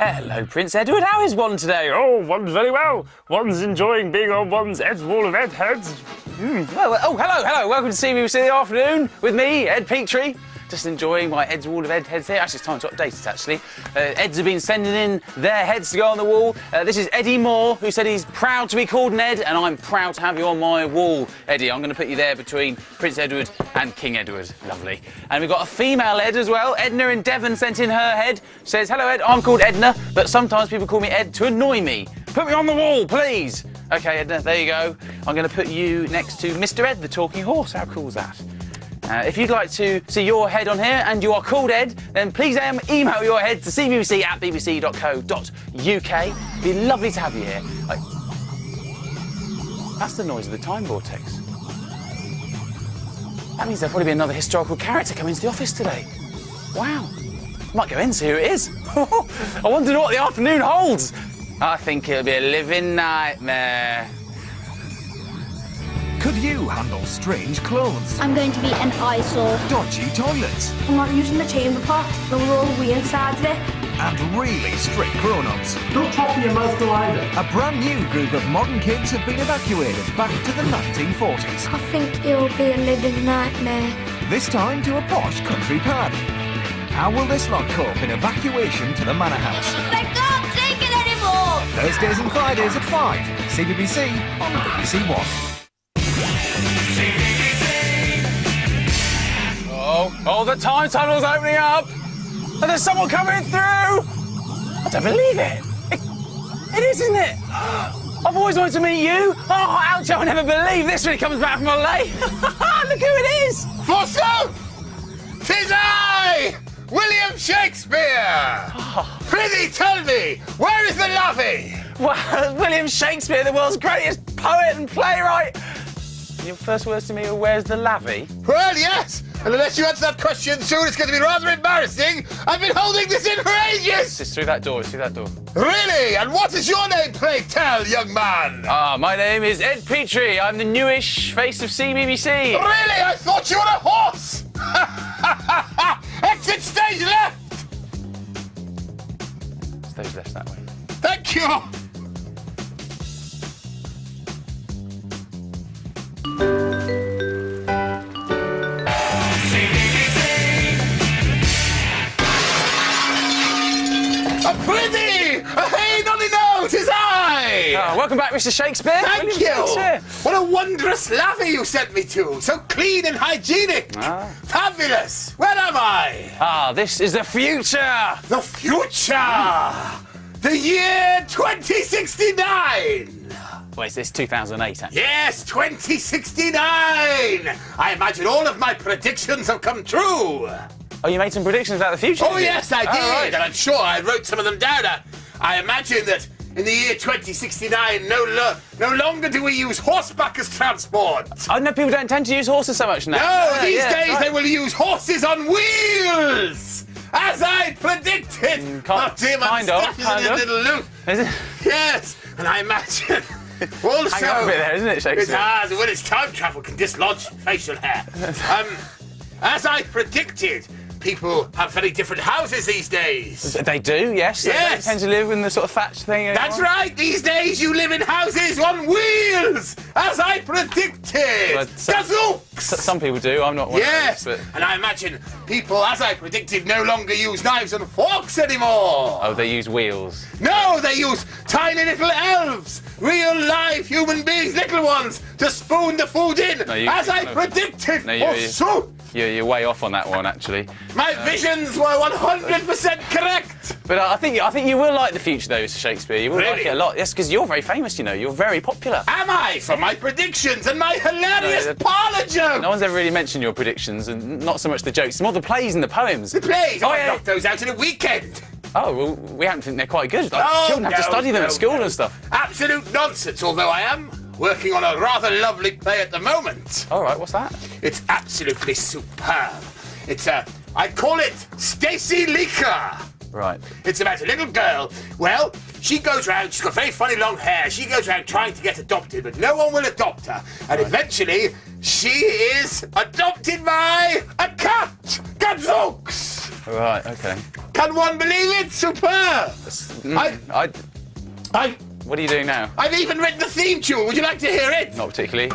Hello, Prince Edward. How is one today? Oh, one's very well. One's enjoying being on one's Ed's Wall of Ed heads. Mm. Well, oh, hello, hello. Welcome to CBBC the afternoon with me, Ed Petrie. Just enjoying my Ed's Wall of Ed heads here. Actually, it's time to update it, actually. Uh, Eds have been sending in their heads to go on the wall. Uh, this is Eddie Moore, who said he's proud to be called an Ed, and I'm proud to have you on my wall, Eddie. I'm going to put you there between Prince Edward and King Edward. Lovely. And we've got a female Ed as well. Edna in Devon sent in her head. Says, hello, Ed. I'm called Edna, but sometimes people call me Ed to annoy me. Put me on the wall, please. OK, Edna, there you go. I'm going to put you next to Mr Ed, the talking horse. How cool is that? Uh, if you'd like to see your head on here and you are called Ed, then please um, email your head to cbbc at bbc.co.uk. It'd be lovely to have you here. That's the noise of the time vortex. That means there'll probably be another historical character coming to the office today. Wow. Might go in, see who it is. I wonder what the afternoon holds. I think it'll be a living nightmare. Could you handle strange clothes? I'm going to be an eyesore. Dodgy toilets? I'm not using the chamber pot. There will all we inside of it. And really strict grown-ups. Don't talk to your mouth to either. A brand new group of modern kids have been evacuated back to the 1940s. I think it'll be a living nightmare. This time to a posh country pad. How will this lot cope in evacuation to the manor house? I can't take it anymore! Thursdays and Fridays at 5. CBBC on BBC One. Oh, oh, the time tunnel's opening up! And there's someone coming through! I don't believe it! It, it is, isn't it? I've always wanted to meet you! Oh, ouch, I'll never believe this when he comes back from LA! Look who it is! Forsooth! Tis I! William Shakespeare! Prithee tell me, where is the lovey? Well, William Shakespeare, the world's greatest poet and playwright. Your first words to me were, where's the lavvy? Well, yes, and unless you answer that question soon, it's going to be rather embarrassing. I've been holding this in for ages! It's through that door, it's through that door. Really? And what is your name, pray tell, young man? Ah, my name is Ed Petrie. I'm the newish face of CBBC. Really? I thought you were a horse! Exit stage left! Stage left that way. Thank you! Prithee! Hey, nonny no, tis I! Ah, welcome back, Mr. Shakespeare. Thank William you! Shakespeare. What a wondrous lavvy you sent me to! So clean and hygienic! Ah. Fabulous! Where am I? Ah, this is the future. The future! The year 2069! Well, is this 2008, actually? Yes, 2069! I imagine all of my predictions have come true! Oh, you made some predictions about the future? Oh, yes, I did, right. and I'm sure I wrote some of them down. I, I imagine that in the year 2069, no, lo- no longer do we use horseback as transport. I know people don't tend to use horses so much now. No, these yeah, days right. they will use horses on wheels! As I predicted! Mm, oh, dear, my kind of, is kind in a of. little loop. Is it? Yes, and I imagine also... Hang up a bit there, isn't it, Shakespeare? when it's time travel can dislodge facial hair. um, as I predicted, people have very different houses these days. They do, yes. Yes. They tend to live in the sort of thatched thing. That's right, these days you live in houses on wheels, as I predicted. Gadzooks! S- Some people do. I'm not one Yes, of those. But... and I imagine people, as I predicted, no longer use knives and forks anymore. Oh, they use wheels. No, they use tiny little elves, real live human beings, little ones, to spoon the food in, No, you- as I predicted. No, you- oh, you- so You're, you're way off on that one, actually. my visions were 100% correct. But uh, I think I think you will like the future, though, Mr. Shakespeare. You will like Really? it a lot. Yes, because you're very famous. You know, you're very popular. Am I for my predictions and my hilarious No, parlour jokes? No one's ever really mentioned your predictions, and not so much the jokes. More the plays and the poems. The plays. Oh, I yeah. knocked those out in a weekend. Oh, well, we happen to think they're quite good. Like, Oh, children have to study them no, at school no. and stuff. Absolute nonsense. Although I am working on a rather lovely play at the moment. All right, what's that? It's absolutely superb. It's a. I call it Stacy Leaker. Right. It's about a little girl. Well, she goes round, she's got very funny long hair. She goes round trying to get adopted, but no one will adopt her. And eventually, she is adopted by a cat. Gadzooks! Right, okay. Can one believe it? Superb! Mm, I, I, I, what are you doing now? I've even written the theme tune. Would you like to hear it? Not particularly.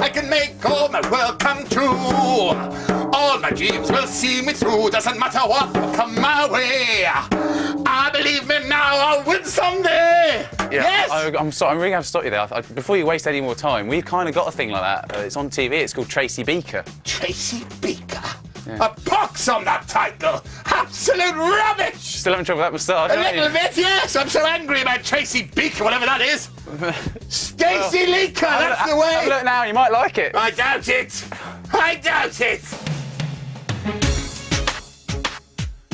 I can make all my world come true. All my dreams will see me through. Doesn't matter what will come my way. I believe me now. I'll win someday. yes. I, I'm sorry, I'm really going to stop you there. I, before you waste any more time, we've kind of got a thing like that. Uh, it's on TV. It's called Tracy Beaker. Tracy Beaker. A pox on that title. Absolute rubbish. Still having trouble with that moustache, A little you? bit, yes. I'm so angry about Tracy Beaker, whatever that is. Stacey Leaker, that's Have the way! Have a look now. You might like it. I doubt it. I doubt it.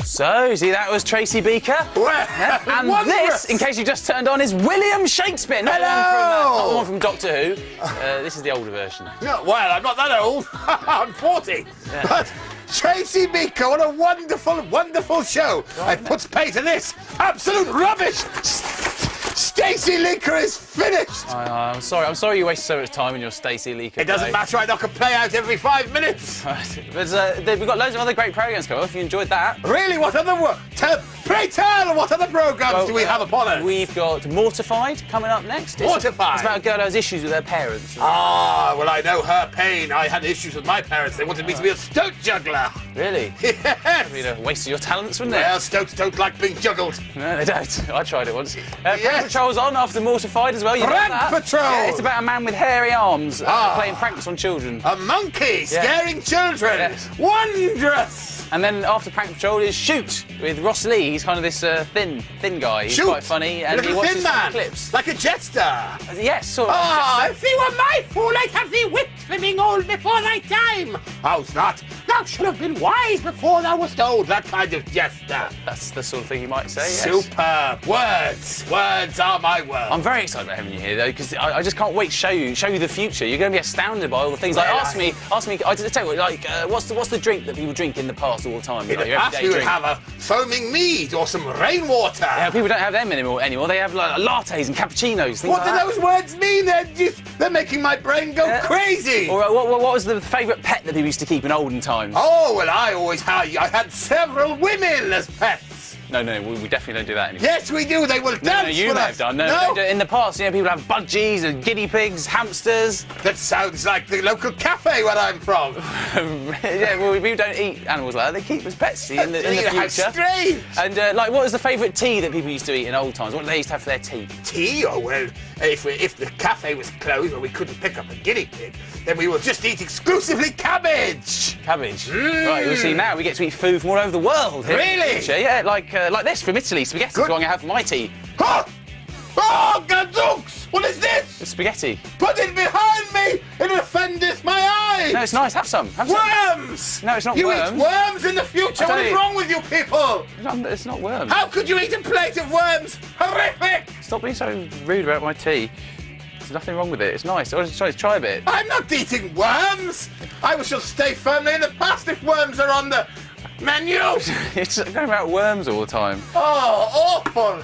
So, see, that was Tracy Beaker. And wondrous. this, in case you just turned on, is William Shakespeare. Not, the one, from, uh, not one from Doctor Who. Uh, this is the older version. No, well, I'm not that old. I'm 40. But Tracy Beaker, what a wonderful, wonderful show. I put pay to this. Absolute rubbish. Stacey Leaker is finished. I, I'm sorry. I'm sorry you wasted so much time in your Stacey Leaker. It doesn't matter, I knock a play out every five minutes. But uh, we've got loads of other great programs coming. up. If you enjoyed that, Really, what other tell, Pray tell, what other programmes Well, do we have upon us? we've got Mortified coming up next. It's- Mortified? It's about a girl who has issues with her parents. Ah, well, I know her pain. I had issues with my parents. They wanted me to be a stoat juggler. Really? Yes. Be a waste of your talents, wouldn't it? Well, stoats don't like being juggled. No, they don't. I tried it once. Uh, Yes. Patrol's on after Mortified as well. You Prank? Patrol! Yeah, it's about a man with hairy arms uh, Ah. playing pranks on children. A monkey scaring children. Yes. Wondrous. And then after Prank Patrol is Shoot with Ross Lee. He's kind of this uh, thin, thin guy. He's Shoot. quite funny, and Little he watches thin man. clips. Like a jester. Yes, sort of. Ah, if he were my fool, I'd have thee whipped for being old before thy time. How's not? Thou should have been wise before thou wast old. That kind of jester. That's the sort of thing you might say. Yes. Superb. Words. Words are my words. I'm very excited about having you here, though, because I, I just can't wait to show you, show you the future. You're going to be astounded by all the things. Like, Well, ask me, ask me. I tell you, like, uh, what's the what's the drink that people drink in the past all the time? In Like, the your everyday we drink. have a foaming mead or some rainwater. Yeah, people don't have them anymore. Anymore, they have like lattes and cappuccinos. What like do those words mean? They're, just, they're making my brain go Yeah. crazy. Or uh, what, what, what was the favourite pet that people used to keep in olden times? Oh, well, I always had, I had several women as pets. No, no, we, we definitely don't do that anymore. Yes, we do. They will dance No, no, you us. have done. No, don't do in the past, you know, people have budgies and guinea pigs, hamsters. That sounds like the local cafe where I'm from. yeah, well, we don't eat animals like that. They keep as pets in the, in the future. strange. And uh, like, what was the favourite tea that people used to eat in old times? What did they used to have for their tea? Tea? Oh, well, if, we, if the cafe was closed or we couldn't pick up a guinea pig, then we would just eat exclusively cabbage. Cabbage. Right, you see now we get to eat food from all over the world. the Really? Yeah, like uh, like this from Italy. Spaghetti. Good. I'm gonna have my tea. Oh, gadzooks! What is this? It's spaghetti. Put it behind me! It offendeth my eyes! No, it's nice. Have some. Have some. Worms! No, it's not you worms. You eat worms in the future. What is wrong with you people? No, It's not worms. How could you eat a plate of worms? Horrific! Stop being so rude about my tea. There's nothing wrong with it. It's nice. Oh, I was just trying to try a bit. I'm not eating worms. I shall stay firmly in the past if worms are on the menu. It's going about worms all the time. Oh, awful.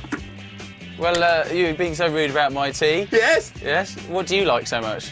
Well, uh, you being so rude about my tea. Yes? Yes. What do you like so much?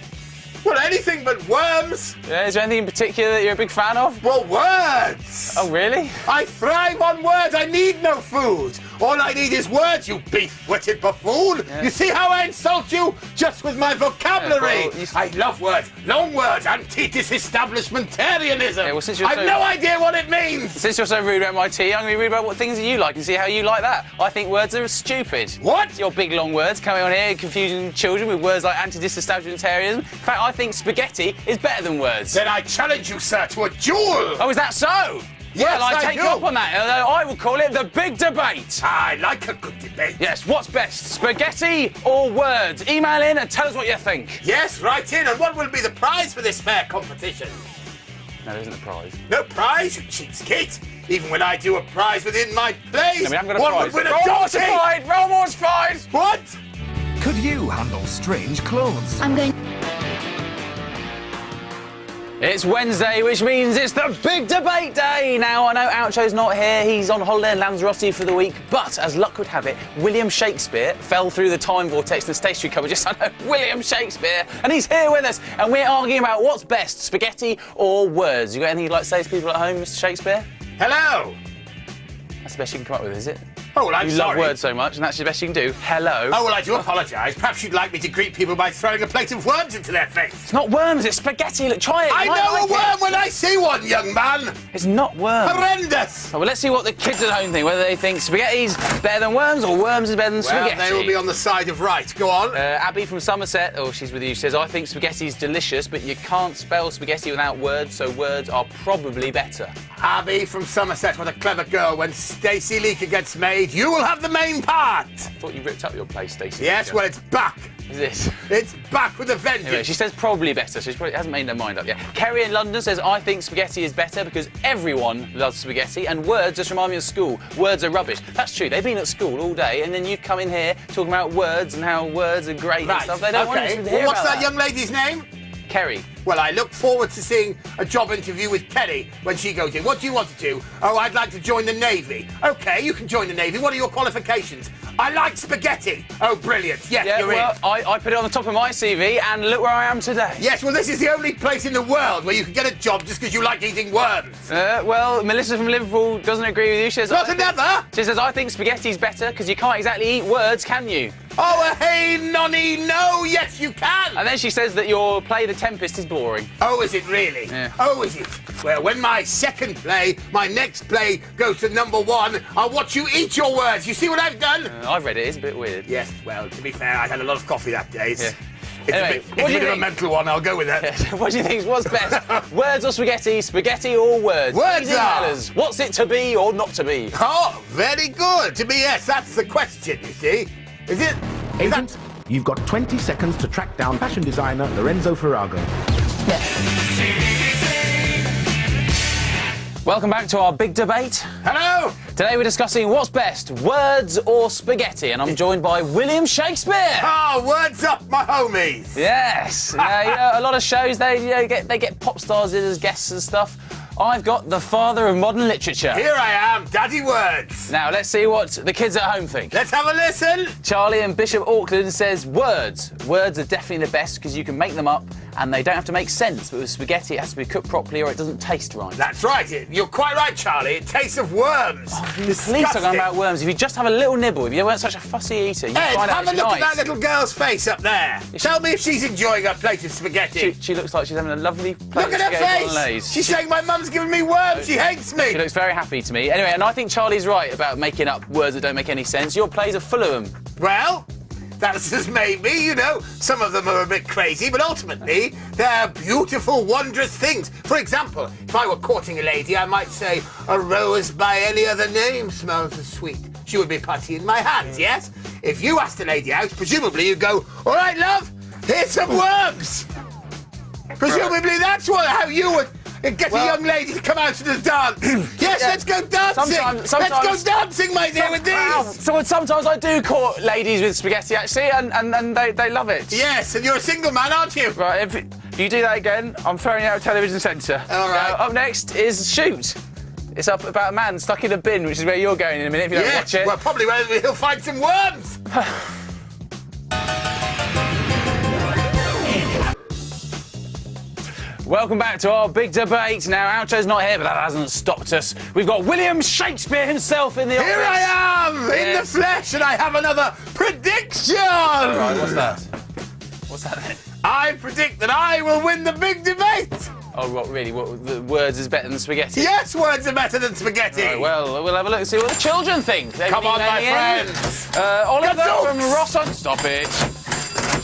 Well, anything but worms. Yeah, is there anything in particular that you're a big fan of? Well, words. Oh, really? I thrive on words. I need no food. All I need is words, you beef-witted buffoon. You see how I insult you just with my vocabulary? Yeah, well, I love words, long words, anti-disestablishmentarianism. Yeah, well, since you're I've so- no idea what it means. Since you're so rude about my tea, I'm going to be rude about what things you like and see how you like that. I think words are stupid. What? Your big long words coming on here, confusing children with words like anti-disestablishmentarianism. In fact, I think spaghetti is better than words. Then I challenge you, sir, to a duel. Oh, is that so? Yes, well, I, I take do. you up on that. Uh, uh, I will call it the big debate. I like a good debate. Yes, what's best, spaghetti or words? Email in and tell us what you think. Yes, write in. And what will be the prize for this fair competition? No, there isn't a prize. No prize, you cheapskate. Even when I do a prize within my plays, I mean, I'm going to one prize. would win a Roll donkey. mortified! Roll mortified! What? Could you handle strange clothes? I'm going. It's Wednesday, which means it's the big debate day. Now, I know Oucho's not here, he's on holiday in Lanzarote for the week, but as luck would have it, William Shakespeare fell through the time vortex in the stationery cupboard. Just, I know, William Shakespeare, and he's here with us, and we're arguing about what's best, spaghetti or words. You got anything you'd like to say to people at home, Mr. Shakespeare? Hello. That's the best you can come up with, is it? Oh, well, I'm you sorry. love words so much, and that's the best you can do. Hello. Oh, well, I do apologise. Perhaps you'd like me to greet people by throwing a plate of worms into their face. It's not worms, it's spaghetti. Look, try it. I know like a worm it. when I see one, young man. It's not worms. Horrendous. Oh, well, let's see what the kids at home think. Whether they think spaghetti's better than worms or worms is better than Well, spaghetti. they will be on the side of right. Go on. Uh, Abby from Somerset, oh, she's with you, says, I think spaghetti's delicious, but you can't spell spaghetti without words, so words are probably better. Abby from Somerset, what a clever girl. When Stacey Leaker gets made, you will have the main part. I thought you ripped up your place, Stacey. Yes, well, it's back. Is this? It's back with a vengeance. Anyway, she says probably better, so she probably hasn't made her mind up yet. Kerry in London says, I think spaghetti is better because everyone loves spaghetti, and words just remind me of school. Words are rubbish. That's true. They've been at school all day, and then you come in here talking about words and how words are great and stuff. They don't okay. want to hear well, what's about that young lady's name? Kerry. Well, I look forward to seeing a job interview with Kerry when she goes in. What do you want to do? Oh, I'd like to join the Navy. Okay, you can join the Navy. What are your qualifications? I like spaghetti. Oh, brilliant. Yes, Yeah, you're well, in. I, I put it on the top of my CV, and look where I am today. Yes, well, this is the only place in the world where you can get a job just because you like eating worms. Uh, well, Melissa from Liverpool doesn't agree with you. She says, Not another. She says, I think spaghetti's better because you can't exactly eat words, can you? Oh, hey, nonny, no, yes, you can. And then she says that your play The Tempest is boring. Oh, is it really? Yeah. Oh, is it? Well, when my second play, my next play goes to number one, I'll watch you eat your words. You see what I've done? Uh, I've read it, it's a bit weird. Yes, well, to be fair, I had a lot of coffee that day. It's, Yeah. it's Anyway, a bit, it's do a bit of a mental one, I'll go with that. what do you think? What's best? words or spaghetti? Spaghetti or words? Words Easy are. matters. What's it to be or not to be? Oh, very good. To be yes, that's the question, you see. Is it? Is Agent, that... you've got 20 seconds to track down fashion designer Lorenzo Ferrago. Yes. Welcome back to our big debate. Hello? Today we're discussing what's best, words or spaghetti, and I'm joined by William Shakespeare. Oh, words up, my homies. Yes, uh, you know, a lot of shows they you know, get they get pop stars in as guests and stuff. I've got the father of modern literature. Here I am, Daddy Words. Now let's see what the kids at home think. Let's have a listen. Charlie and Bishop Auckland says words. Words are definitely the best because you can make them up and they don't have to make sense. But with spaghetti, it has to be cooked properly or it doesn't taste right. That's right. it- You're quite right, Charlie. It tastes of worms. Oh, Please talking Disgusting. about worms. If you just have a little nibble, if you weren't such a fussy eater, you'd Ed, find out have a look nice. at that little girl's face up there. Tell me if she's enjoying her plate of spaghetti. she looks like she's having a lovely plate Look of at her spaghetti face. bolognese. She's She- saying my mum's giving me worms. She hates me. She looks very happy to me. Anyway, and I think Charlie's right about making up words that don't make any sense. Your plays are full of them. Well, that's as maybe, you know. Some of them are a bit crazy, but ultimately, they're beautiful, wondrous things. For example, if I were courting a lady, I might say, a rose by any other name smells as sweet. She would be putty in my hands, yes? If you asked a lady out, presumably you'd go, all right, love, here's some worms. Presumably that's what, how you would get Well- a young lady to come out to the dance. yes, Yeah. let's go dancing. Sometimes- let's go dancing, my dear, with these. Wow. So sometimes I do court ladies with spaghetti actually, and, and, and they, they love it. Yes, and you're a single man, aren't you? Right, if, if you do that again, I'm throwing you out of television centre. All right. Now, up next is Shoot. It's up about a man stuck in a bin, which is where you're going in a minute if you don't watch it. well, probably where he'll find some worms. Welcome back to our big debate. Now, Oucho's not here, but that hasn't stopped us. We've got William Shakespeare himself in the Here office. I am in the flesh, and I have another prediction. Right, what's that? What's that then? I predict that I will win the big debate. Oh, what, really? What, the words is better than spaghetti? Yes, words are better than spaghetti. Right, well, we'll have a look and see what the children think. They've Come on, my in. friends. Uh, Oliver from Ross on... Stop it.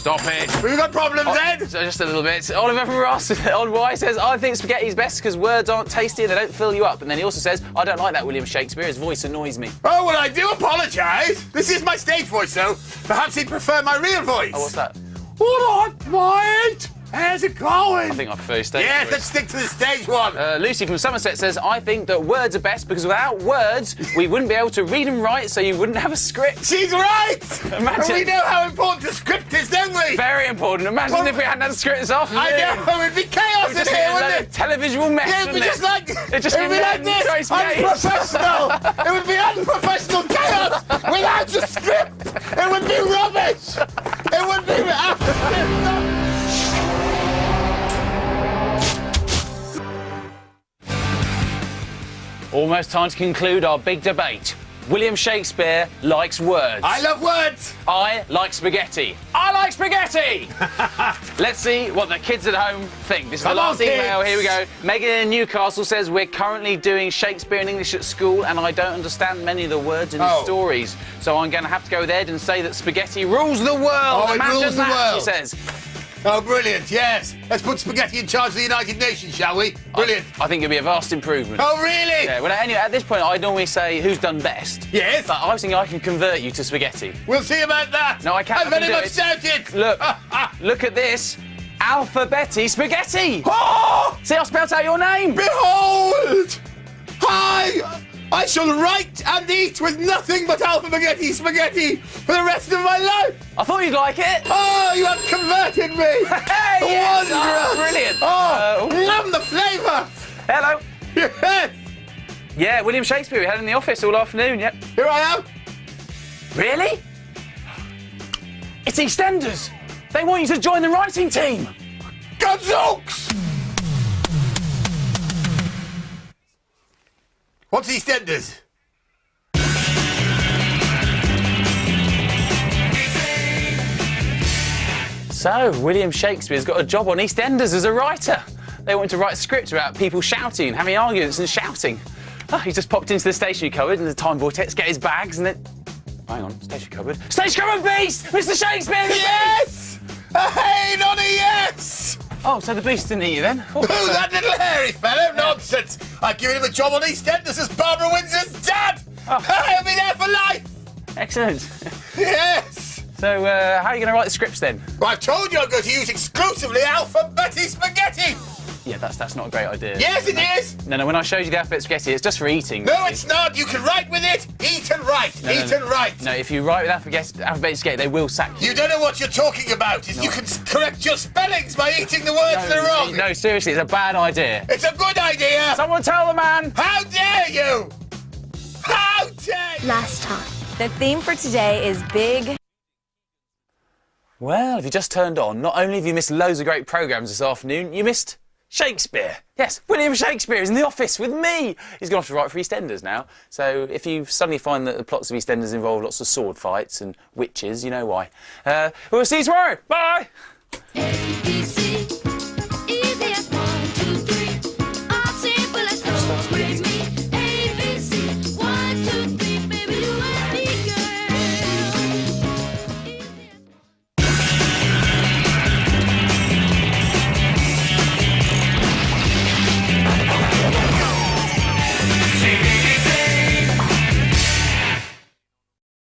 Stop it. We've got problems, Oh, Ed. so just a little bit. Oliver from Ross on Wye says, I think spaghetti's best because words aren't tasty and they don't fill you up. And then he also says, I don't like that William Shakespeare. His voice annoys me. Oh, well, I do apologise. This is my stage voice, though. Perhaps he'd prefer my real voice. Oh, what's that? All right, mate. How's it going? I think I prefer stage yeah, let's stick to the stage one. Uh, Lucy from Somerset says, I think that words are best because without words, we wouldn't be able to read and write, so you wouldn't have a script. She's right. Imagine- And we know how important the script is, don't we? Very important. Imagine Well, if we hadn't had a script this afternoon. I know. It'd be chaos It in here, wouldn't it? televisual mess. Yeah, it'd be just like It'd just it would be be like this, unprofessional. it would be unprofessional chaos without a script. It would be rubbish. It would Almost time to conclude our big debate. William Shakespeare likes words. I love words. I like spaghetti. I like spaghetti! Let's see what the kids at home think. This is Come the on, last email. kids. Here we go. Megan in Newcastle says, We're currently doing Shakespeare and English at school, and I don't understand many of the words in the Oh. stories. So I'm going to have to go with Ed and say that spaghetti rules the world. Oh, it rules the world. She says. Oh, brilliant. Yes. Let's put spaghetti in charge of the United Nations, shall we? Brilliant. I think it'll be a vast improvement. Oh, really? Yeah, well, anyway, at this point, I normally say who's done best. Yes. But I was thinking I can convert you to spaghetti. We'll see about that. No, I can't. I very can much doubt it. Look, ah, ah. look at this. Alphabetti spaghetti. Oh! See, I spelled out your name. Behold! I, I shall write and eat with nothing but alphabetti spaghetti spaghetti for the rest of my life. I thought you'd like it. Oh, you have converted me. Hey, yes. Oh, brilliant. Oh, Uh, love the flavour. Hello. Yes, Yeah, William Shakespeare. We had in the office all afternoon. Yep. here I am. Really? It's EastEnders. They want you to join the writing team. Gadzooks! What's EastEnders? So, William Shakespeare's got a job on EastEnders as a writer. They want to write a script about people shouting having arguments and shouting. Oh, he just popped into the stationery cupboard and the time vortex, get his bags, and then. Hang on, stationery cupboard. Stationery cupboard beast! Mr. Shakespeare! Yes! Hey, not a yes! Oh, so the beast didn't eat you then? Oh, Who, that little hairy fellow? Nonsense! I give him a job on EastEnders as Barbara Windsor's dad! He'll be there for life! excellent. Yes! So, uh, how are you going to write the scripts then? Well, I've told you I'm going to use exclusively alphabetti spaghetti! Yeah, that's that's not a great idea. Yes, it is! No, no, when I showed you the alphabet spaghetti, it's just for eating. No, it's not! You can write with it! Eat and write! No, no, Eat no. and write! No, if you write with alphabet, alphabet spaghetti, they will sack you. You don't know what you're talking about. You can correct your spellings by eating the words that are wrong. no, seriously, it's a bad idea. It's a good idea. Someone tell the man! How dare you? How dare you? Last time. The theme for today is big. Well, if you just turned on, not only have you missed loads of great programmes this afternoon, you missed Shakespeare. Yes, William Shakespeare is in the office with me. He's going off to write for EastEnders now. So if you suddenly find that the plots of EastEnders involve lots of sword fights and witches, you know why. Uh, we'll see you tomorrow. Bye! ABC